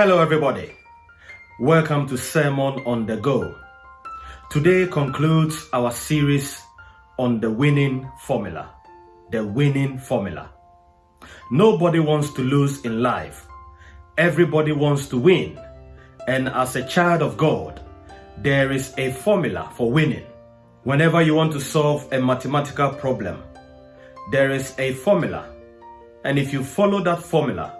Hello, everybody. Welcome to Sermon on the Go. Today concludes our series on the winning formula. The winning formula. Nobody wants to lose in life. Everybody wants to win. And as a child of God, there is a formula for winning. Whenever you want to solve a mathematical problem, there is a formula. And if you follow that formula,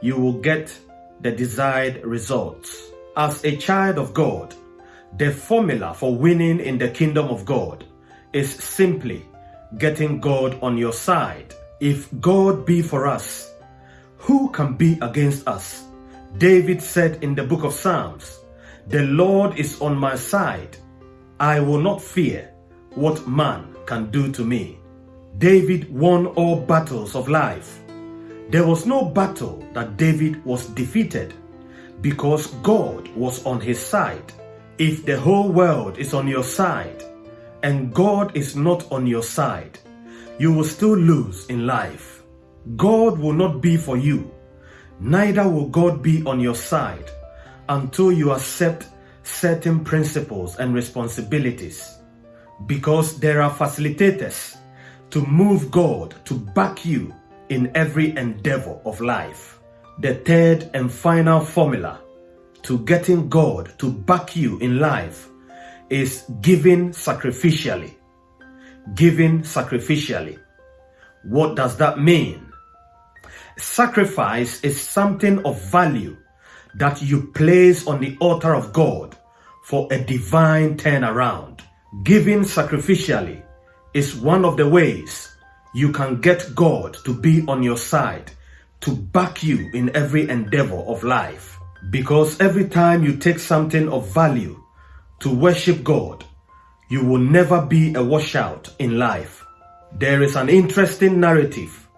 you will get the desired results. As a child of God, the formula for winning in the kingdom of God is simply getting God on your side. If God be for us, who can be against us? David said in the book of Psalms, The Lord is on my side. I will not fear what man can do to me. David won all battles of life. There was no battle that David was defeated because God was on his side. If the whole world is on your side and God is not on your side, you will still lose in life. God will not be for you, neither will God be on your side until you accept certain principles and responsibilities. Because there are facilitators to move God to back you in every endeavor of life. The third and final formula to getting God to back you in life is giving sacrificially. Giving sacrificially. What does that mean? Sacrifice is something of value that you place on the altar of God for a divine turnaround. Giving sacrificially is one of the ways you can get God to be on your side to back you in every endeavor of life. Because every time you take something of value to worship God, you will never be a washout in life. There is an interesting narrative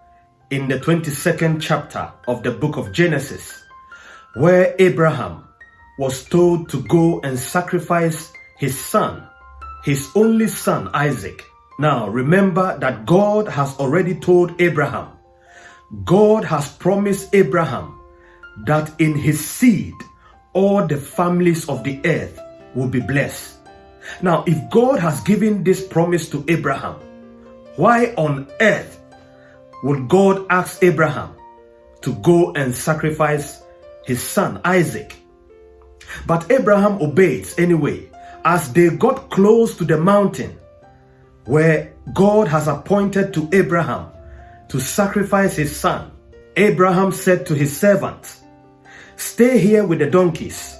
in the 22nd chapter of the book of Genesis where Abraham was told to go and sacrifice his son, his only son Isaac. Now remember that God has already told Abraham, God has promised Abraham that in his seed all the families of the earth will be blessed. Now, if God has given this promise to Abraham, why on earth would God ask Abraham to go and sacrifice his son Isaac? But Abraham obeys anyway. As they got close to the mountain where God has appointed to Abraham to sacrifice his son, Abraham said to his servant, Stay here with the donkeys,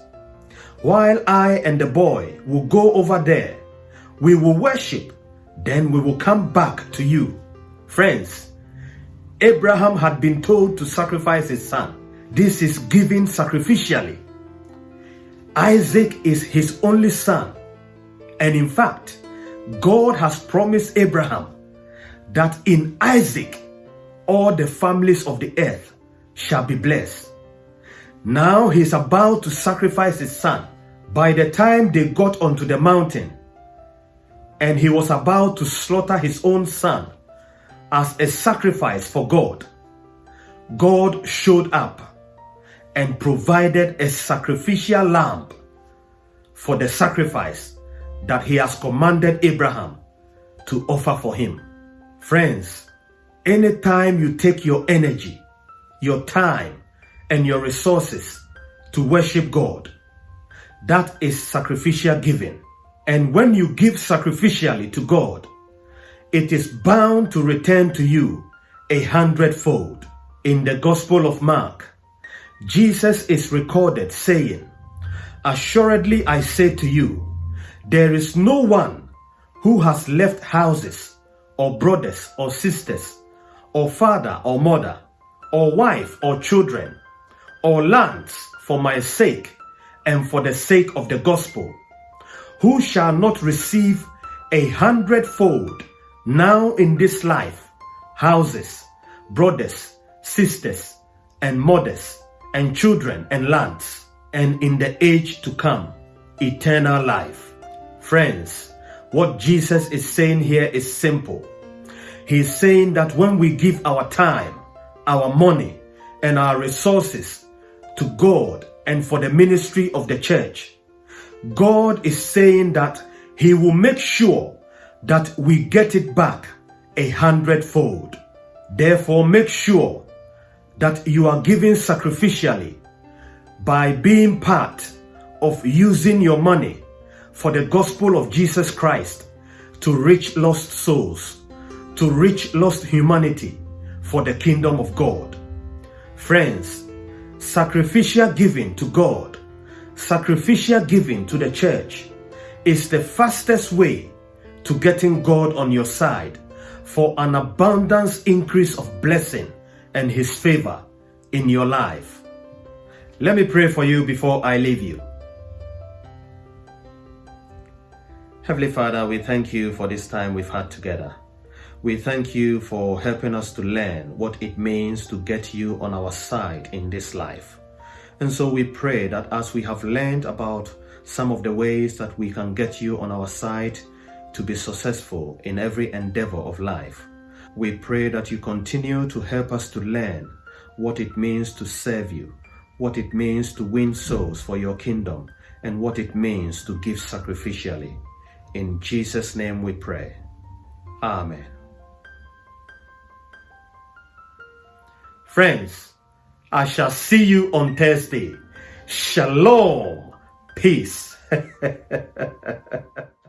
while I and the boy will go over there. We will worship, then we will come back to you. Friends, Abraham had been told to sacrifice his son. This is given sacrificially. Isaac is his only son. And in fact, God has promised Abraham that in Isaac all the families of the earth shall be blessed. Now he is about to sacrifice his son. By the time they got onto the mountain and he was about to slaughter his own son as a sacrifice for God, God showed up and provided a sacrificial lamb for the sacrifice that he has commanded Abraham to offer for him. Friends, anytime you take your energy, your time, and your resources to worship God, that is sacrificial giving. And when you give sacrificially to God, it is bound to return to you a hundredfold. In the Gospel of Mark, Jesus is recorded saying, Assuredly I say to you, there is no one who has left houses or brothers or sisters or father or mother or wife or children or lands for my sake and for the sake of the gospel, who shall not receive a hundredfold now in this life, houses, brothers, sisters, and mothers, and children and lands, and in the age to come, eternal life. Friends, what Jesus is saying here is simple. He's saying that when we give our time, our money, and our resources to God and for the ministry of the church, God is saying that He will make sure that we get it back a hundredfold. Therefore, make sure that you are giving sacrificially by being part of using your money for the gospel of Jesus Christ to reach lost souls, to reach lost humanity for the kingdom of God. Friends, sacrificial giving to God, sacrificial giving to the church is the fastest way to getting God on your side for an abundance increase of blessing and his favor in your life. Let me pray for you before I leave you. Heavenly Father, we thank you for this time we've had together. We thank you for helping us to learn what it means to get you on our side in this life. And so we pray that as we have learned about some of the ways that we can get you on our side to be successful in every endeavor of life, we pray that you continue to help us to learn what it means to serve you, what it means to win souls for your kingdom, and what it means to give sacrificially. In Jesus' name we pray. Amen. Friends, I shall see you on Thursday. Shalom. Peace.